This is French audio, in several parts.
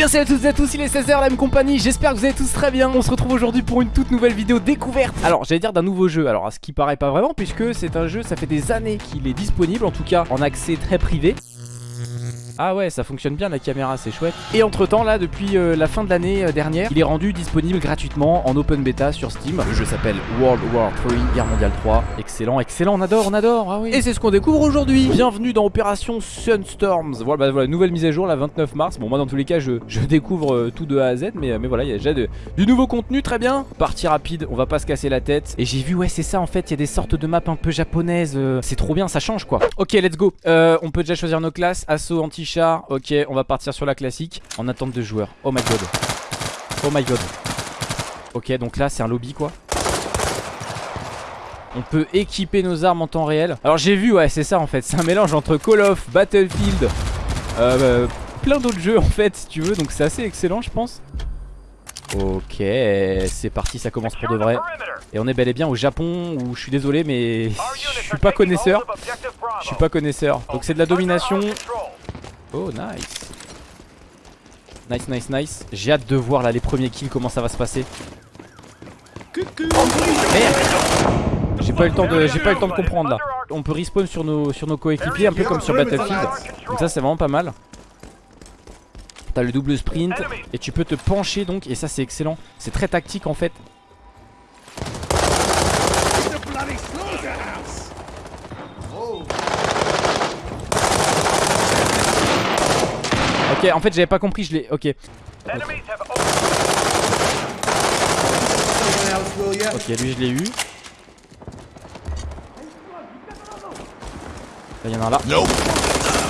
bien salut à toutes et à tous, il est 16h la même compagnie, j'espère que vous allez tous très bien. On se retrouve aujourd'hui pour une toute nouvelle vidéo découverte. Alors j'allais dire d'un nouveau jeu, alors à ce qui paraît pas vraiment puisque c'est un jeu, ça fait des années qu'il est disponible En tout cas en accès très privé ah ouais ça fonctionne bien la caméra c'est chouette. Et entre temps là depuis euh, la fin de l'année euh, dernière Il est rendu disponible gratuitement en open beta sur Steam. Le jeu s'appelle World War 3 Guerre mondiale 3 Excellent excellent on adore on adore ah oui. Et c'est ce qu'on découvre aujourd'hui. Bienvenue dans Opération Sunstorms. Voilà bah, voilà nouvelle mise à jour la 29 mars. Bon moi dans tous les cas je, je découvre euh, tout de A à Z Mais, mais voilà il y a déjà de, du nouveau contenu très bien. Partie rapide on va pas se casser la tête. Et j'ai vu ouais c'est ça en fait il y a des sortes de maps un peu japonaises C'est trop bien ça change quoi. Ok let's go. On peut déjà choisir nos classes. Assaut anti Ok, on va partir sur la classique en attente de joueurs. Oh my god. Oh my god. Ok, donc là, c'est un lobby quoi. On peut équiper nos armes en temps réel. Alors j'ai vu, ouais, c'est ça en fait. C'est un mélange entre Call of, Battlefield, euh, plein d'autres jeux en fait, si tu veux. Donc c'est assez excellent, je pense. Ok, c'est parti, ça commence pour de vrai. Et on est bel et bien au Japon où je suis désolé mais je suis pas connaisseur. Je suis pas connaisseur. Donc c'est de la domination. Oh nice. Nice nice nice. J'ai hâte de voir là les premiers kills comment ça va se passer. Merde. J'ai pas eu le temps de comprendre là. On peut respawn sur nos sur nos coéquipiers un peu comme sur Battlefield. Donc ça c'est vraiment pas mal. T'as le double sprint et tu peux te pencher donc et ça c'est excellent. C'est très tactique en fait Ok, en fait, j'avais pas compris, je l'ai. Ok. Ok, lui, je l'ai eu. Il y en a un là.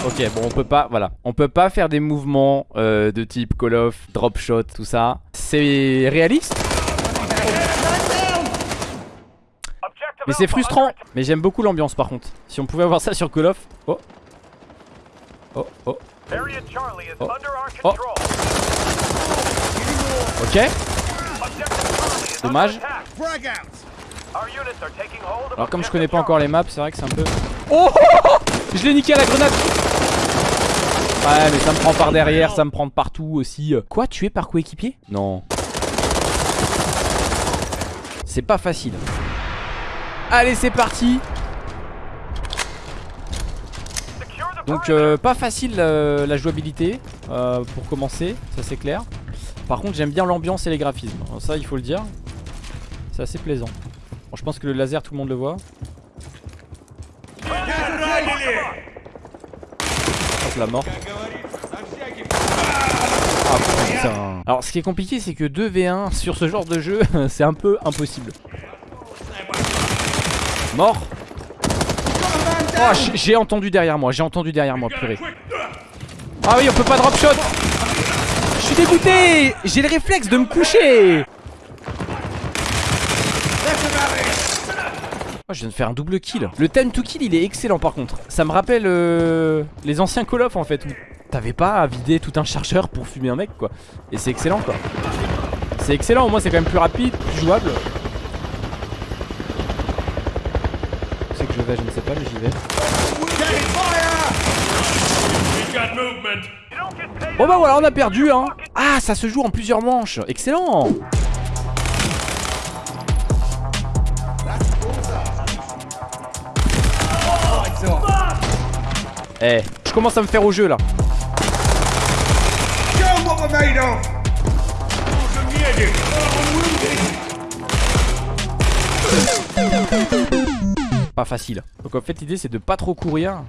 Ok, bon, on peut pas, voilà. On peut pas faire des mouvements euh, de type Call of, drop shot, tout ça. C'est réaliste? Mais c'est frustrant Mais j'aime beaucoup l'ambiance par contre Si on pouvait avoir ça sur Call of Oh Oh oh Oh. oh. Ok. Dommage. Alors comme je connais pas encore les maps, c'est vrai que c'est un peu... Oh Je l'ai niqué à la grenade Ouais mais ça me prend par derrière, ça me prend partout aussi. Quoi Tu es par coéquipier? Non. C'est pas facile. Allez c'est parti Donc euh, pas facile euh, la jouabilité euh, pour commencer, ça c'est clair. Par contre j'aime bien l'ambiance et les graphismes, ça il faut le dire. C'est assez plaisant. Bon, je pense que le laser tout le monde le voit. Hop la mort. Ah. Alors ce qui est compliqué c'est que 2v1 sur ce genre de jeu c'est un peu impossible. Mort Oh, j'ai entendu derrière moi, j'ai entendu derrière moi, purée. Ah oui, on peut pas drop shot. Je suis dégoûté. J'ai le réflexe de me coucher. Oh, je viens de faire un double kill. Le time to kill, il est excellent par contre. Ça me rappelle euh, les anciens Call of en fait. Où t'avais pas à vider tout un chargeur pour fumer un mec quoi. Et c'est excellent quoi. C'est excellent, au moins c'est quand même plus rapide, plus jouable. Je ne sais pas, mais j'y vais. Bon bah voilà, on a perdu hein. Ah, ça se joue en plusieurs manches. Excellent. Eh, je commence à me faire au jeu là facile. Donc en fait l'idée c'est de pas trop courir.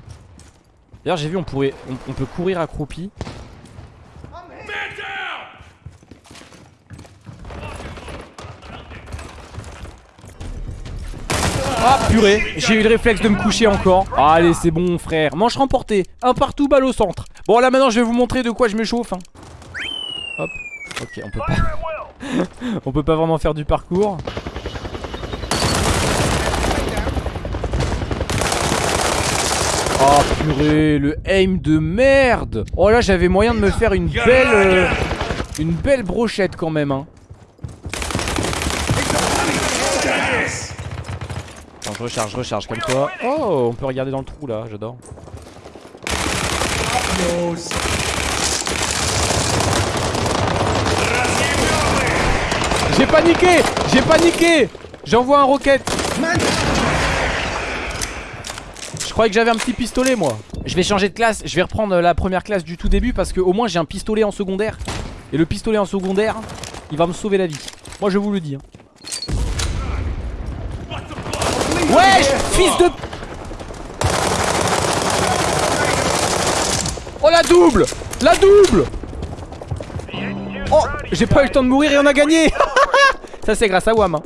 D'ailleurs j'ai vu on pourrait on, peut courir accroupi. Ah purée J'ai eu le réflexe de me coucher encore Allez c'est bon frère Manche remportée Un partout balle au centre Bon là maintenant je vais vous montrer de quoi je me chauffe hein. Hop Ok on peut pas On peut pas vraiment faire du parcours Oh purée, le aim de merde Oh là j'avais moyen de me faire une belle... Euh, une belle brochette quand même hein. Attends, je recharge, recharge, comme toi. Oh, on peut regarder dans le trou là, j'adore. J'ai paniqué J'ai paniqué J'envoie un roquette je croyais que j'avais un petit pistolet moi. Je vais changer de classe, je vais reprendre la première classe du tout début Parce que au moins j'ai un pistolet en secondaire. Et le pistolet en secondaire Il va me sauver la vie. Moi je vous le dis hein. Wesh Fils de... Oh la double! La double! Oh J'ai pas eu le temps de mourir et on a gagné! Ça c'est grâce à Wam hein.